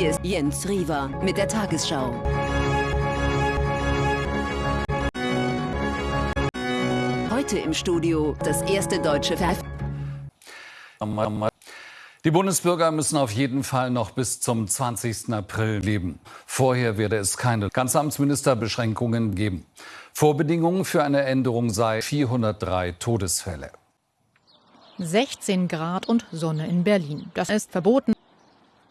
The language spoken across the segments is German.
Jens Riewer mit der Tagesschau. Heute im Studio das erste deutsche Ver die Bundesbürger müssen auf jeden Fall noch bis zum 20. April leben. Vorher werde es keine Kanzleramtsministerbeschränkungen geben. Vorbedingungen für eine Änderung sei 403 Todesfälle. 16 Grad und Sonne in Berlin. Das ist verboten.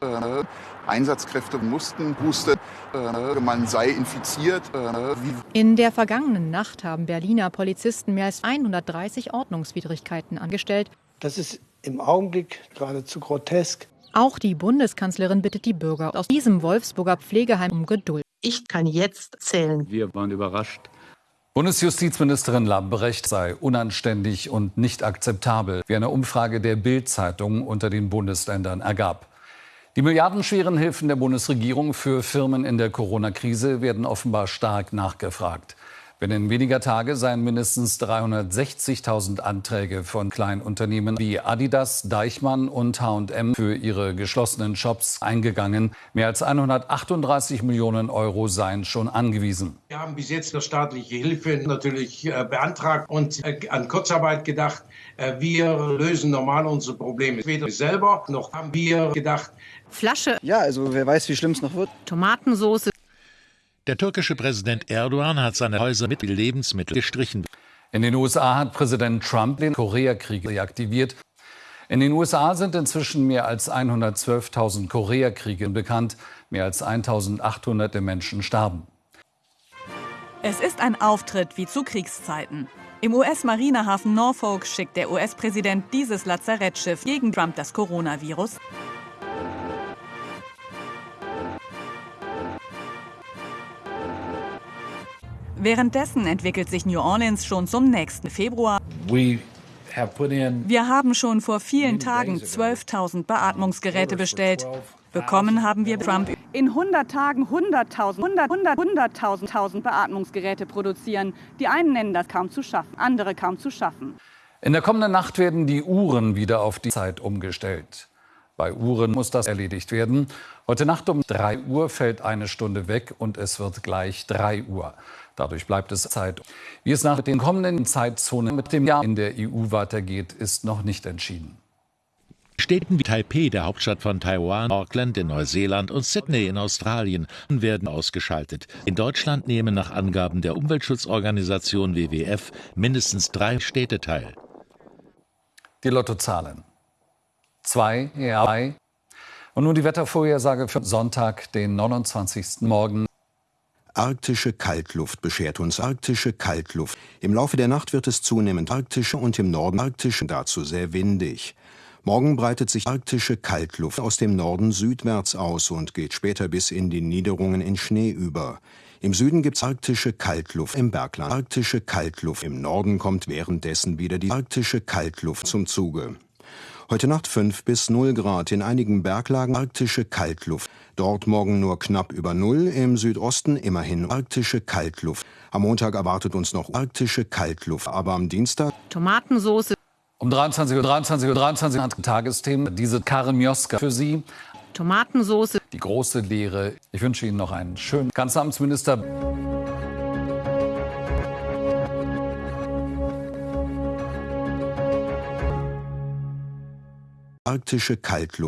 Äh, Einsatzkräfte mussten husten, äh, man sei infiziert. Äh, in der vergangenen Nacht haben Berliner Polizisten mehr als 130 Ordnungswidrigkeiten angestellt. Das ist im Augenblick geradezu grotesk. Auch die Bundeskanzlerin bittet die Bürger aus diesem Wolfsburger Pflegeheim um Geduld. Ich kann jetzt zählen. Wir waren überrascht. Bundesjustizministerin Lambrecht sei unanständig und nicht akzeptabel, wie eine Umfrage der Bild-Zeitung unter den Bundesländern ergab. Die milliardenschweren Hilfen der Bundesregierung für Firmen in der Corona-Krise werden offenbar stark nachgefragt. Binnen weniger Tage seien mindestens 360.000 Anträge von Kleinunternehmen wie Adidas, Deichmann und H&M für ihre geschlossenen Shops eingegangen. Mehr als 138 Millionen Euro seien schon angewiesen. Wir haben bis jetzt noch staatliche Hilfe natürlich äh, beantragt und äh, an Kurzarbeit gedacht. Äh, wir lösen normal unsere Probleme. Weder selber noch haben wir gedacht. Flasche. Ja, also wer weiß, wie schlimm es noch wird. Tomatensoße. Der türkische Präsident Erdogan hat seine Häuser mit Lebensmitteln gestrichen. In den USA hat Präsident Trump den Koreakrieg reaktiviert. In den USA sind inzwischen mehr als 112.000 Koreakriege bekannt. Mehr als 1.800 Menschen starben. Es ist ein Auftritt wie zu Kriegszeiten. Im US-Marinehafen Norfolk schickt der US-Präsident dieses Lazarettschiff gegen Trump das Coronavirus. Währenddessen entwickelt sich New Orleans schon zum nächsten Februar. Wir haben schon vor vielen Tagen 12.000 Beatmungsgeräte bestellt. Bekommen haben wir Trump in 100 Tagen 100.000 100, 100, 100.000 Beatmungsgeräte produzieren. Die einen nennen das kaum zu schaffen, andere kaum zu schaffen. In der kommenden Nacht werden die Uhren wieder auf die Zeit umgestellt. Bei Uhren muss das erledigt werden. Heute Nacht um 3 Uhr fällt eine Stunde weg und es wird gleich 3 Uhr. Dadurch bleibt es Zeit. Wie es nach den kommenden Zeitzonen mit dem Jahr in der EU weitergeht, ist noch nicht entschieden. Städten wie Taipei, der Hauptstadt von Taiwan, Auckland in Neuseeland und Sydney in Australien werden ausgeschaltet. In Deutschland nehmen nach Angaben der Umweltschutzorganisation WWF mindestens drei Städte teil. Die Lottozahlen. Zwei, drei. Und nun die Wettervorhersage für Sonntag, den 29. Morgen. Arktische Kaltluft beschert uns arktische Kaltluft. Im Laufe der Nacht wird es zunehmend arktische und im Norden arktische, dazu sehr windig. Morgen breitet sich arktische Kaltluft aus dem Norden südwärts aus und geht später bis in die Niederungen in Schnee über. Im Süden gibt's arktische Kaltluft im Bergland. Arktische Kaltluft im Norden kommt währenddessen wieder die arktische Kaltluft zum Zuge. Heute Nacht 5 bis 0 Grad, in einigen Berglagen arktische Kaltluft. Dort morgen nur knapp über Null, im Südosten immerhin arktische Kaltluft. Am Montag erwartet uns noch arktische Kaltluft, aber am Dienstag Tomatensoße. Um 23 Uhr, 23 Uhr, 23 Uhr Tagesthemen diese Karemioska für Sie. Tomatensoße. Die große Lehre. Ich wünsche Ihnen noch einen schönen Kanzleramtsminister. Arktische Kaltluft